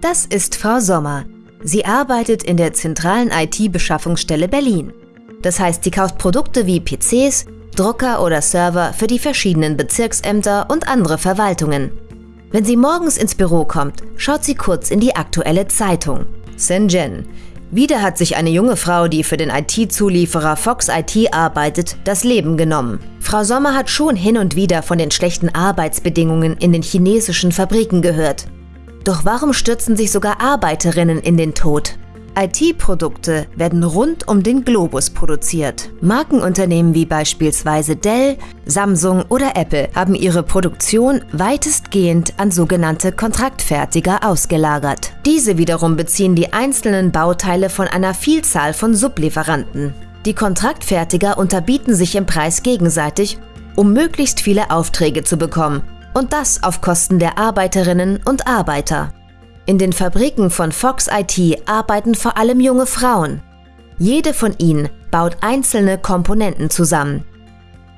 Das ist Frau Sommer. Sie arbeitet in der zentralen IT-Beschaffungsstelle Berlin. Das heißt, sie kauft Produkte wie PCs, Drucker oder Server für die verschiedenen Bezirksämter und andere Verwaltungen. Wenn sie morgens ins Büro kommt, schaut sie kurz in die aktuelle Zeitung. Shenzhen. Wieder hat sich eine junge Frau, die für den IT-Zulieferer Fox IT arbeitet, das Leben genommen. Frau Sommer hat schon hin und wieder von den schlechten Arbeitsbedingungen in den chinesischen Fabriken gehört. Doch warum stürzen sich sogar Arbeiterinnen in den Tod? IT-Produkte werden rund um den Globus produziert. Markenunternehmen wie beispielsweise Dell, Samsung oder Apple haben ihre Produktion weitestgehend an sogenannte Kontraktfertiger ausgelagert. Diese wiederum beziehen die einzelnen Bauteile von einer Vielzahl von Sublieferanten. Die Kontraktfertiger unterbieten sich im Preis gegenseitig, um möglichst viele Aufträge zu bekommen und das auf Kosten der Arbeiterinnen und Arbeiter. In den Fabriken von Fox IT arbeiten vor allem junge Frauen. Jede von ihnen baut einzelne Komponenten zusammen.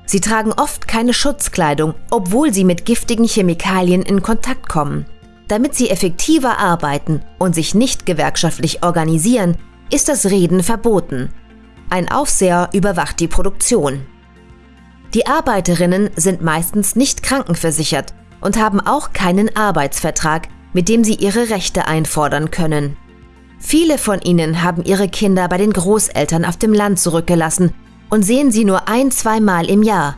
Sie tragen oft keine Schutzkleidung, obwohl sie mit giftigen Chemikalien in Kontakt kommen. Damit sie effektiver arbeiten und sich nicht gewerkschaftlich organisieren, ist das Reden verboten. Ein Aufseher überwacht die Produktion. Die Arbeiterinnen sind meistens nicht krankenversichert und haben auch keinen Arbeitsvertrag, mit dem sie ihre Rechte einfordern können. Viele von ihnen haben ihre Kinder bei den Großeltern auf dem Land zurückgelassen und sehen sie nur ein, zweimal im Jahr.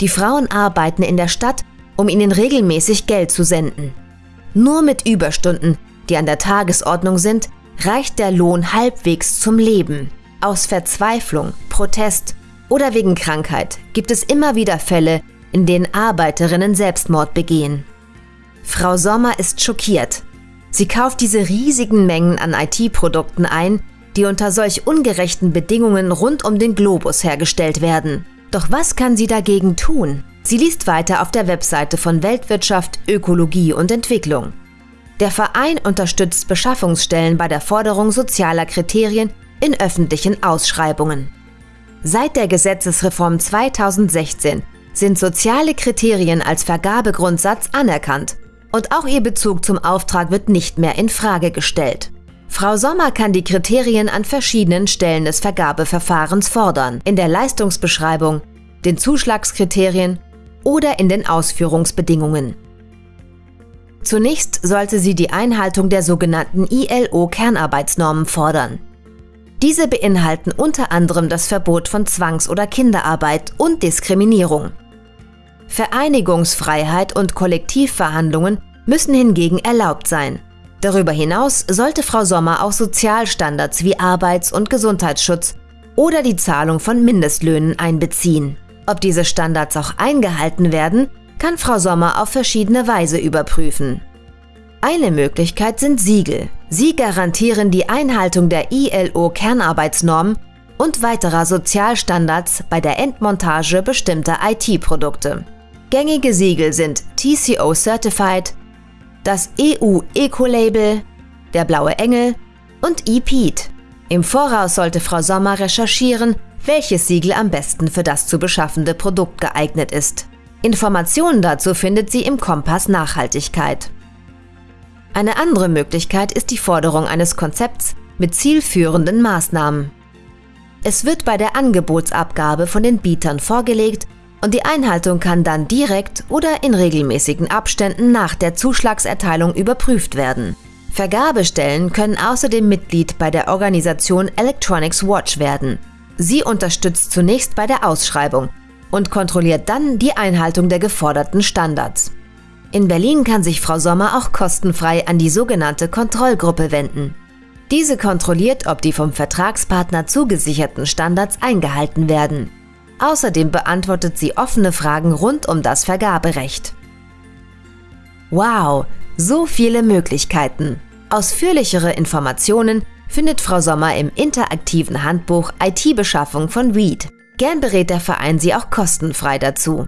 Die Frauen arbeiten in der Stadt, um ihnen regelmäßig Geld zu senden. Nur mit Überstunden, die an der Tagesordnung sind, reicht der Lohn halbwegs zum Leben. Aus Verzweiflung, Protest oder wegen Krankheit gibt es immer wieder Fälle, in denen Arbeiterinnen Selbstmord begehen. Frau Sommer ist schockiert. Sie kauft diese riesigen Mengen an IT-Produkten ein, die unter solch ungerechten Bedingungen rund um den Globus hergestellt werden. Doch was kann sie dagegen tun? Sie liest weiter auf der Webseite von Weltwirtschaft, Ökologie und Entwicklung. Der Verein unterstützt Beschaffungsstellen bei der Forderung sozialer Kriterien in öffentlichen Ausschreibungen. Seit der Gesetzesreform 2016 sind soziale Kriterien als Vergabegrundsatz anerkannt und auch ihr Bezug zum Auftrag wird nicht mehr in Frage gestellt. Frau Sommer kann die Kriterien an verschiedenen Stellen des Vergabeverfahrens fordern, in der Leistungsbeschreibung, den Zuschlagskriterien oder in den Ausführungsbedingungen. Zunächst sollte sie die Einhaltung der sogenannten ILO-Kernarbeitsnormen fordern. Diese beinhalten unter anderem das Verbot von Zwangs- oder Kinderarbeit und Diskriminierung. Vereinigungsfreiheit und Kollektivverhandlungen müssen hingegen erlaubt sein. Darüber hinaus sollte Frau Sommer auch Sozialstandards wie Arbeits- und Gesundheitsschutz oder die Zahlung von Mindestlöhnen einbeziehen. Ob diese Standards auch eingehalten werden, kann Frau Sommer auf verschiedene Weise überprüfen. Eine Möglichkeit sind Siegel. Sie garantieren die Einhaltung der ILO-Kernarbeitsnormen und weiterer Sozialstandards bei der Endmontage bestimmter IT-Produkte. Gängige Siegel sind TCO Certified, das EU Eco-Label, der Blaue Engel und EPEAT. Im Voraus sollte Frau Sommer recherchieren, welches Siegel am besten für das zu beschaffende Produkt geeignet ist. Informationen dazu findet sie im Kompass Nachhaltigkeit. Eine andere Möglichkeit ist die Forderung eines Konzepts mit zielführenden Maßnahmen. Es wird bei der Angebotsabgabe von den Bietern vorgelegt und die Einhaltung kann dann direkt oder in regelmäßigen Abständen nach der Zuschlagserteilung überprüft werden. Vergabestellen können außerdem Mitglied bei der Organisation Electronics Watch werden. Sie unterstützt zunächst bei der Ausschreibung und kontrolliert dann die Einhaltung der geforderten Standards. In Berlin kann sich Frau Sommer auch kostenfrei an die sogenannte Kontrollgruppe wenden. Diese kontrolliert, ob die vom Vertragspartner zugesicherten Standards eingehalten werden. Außerdem beantwortet sie offene Fragen rund um das Vergaberecht. Wow, so viele Möglichkeiten! Ausführlichere Informationen findet Frau Sommer im interaktiven Handbuch IT-Beschaffung von Reed. Gern berät der Verein Sie auch kostenfrei dazu.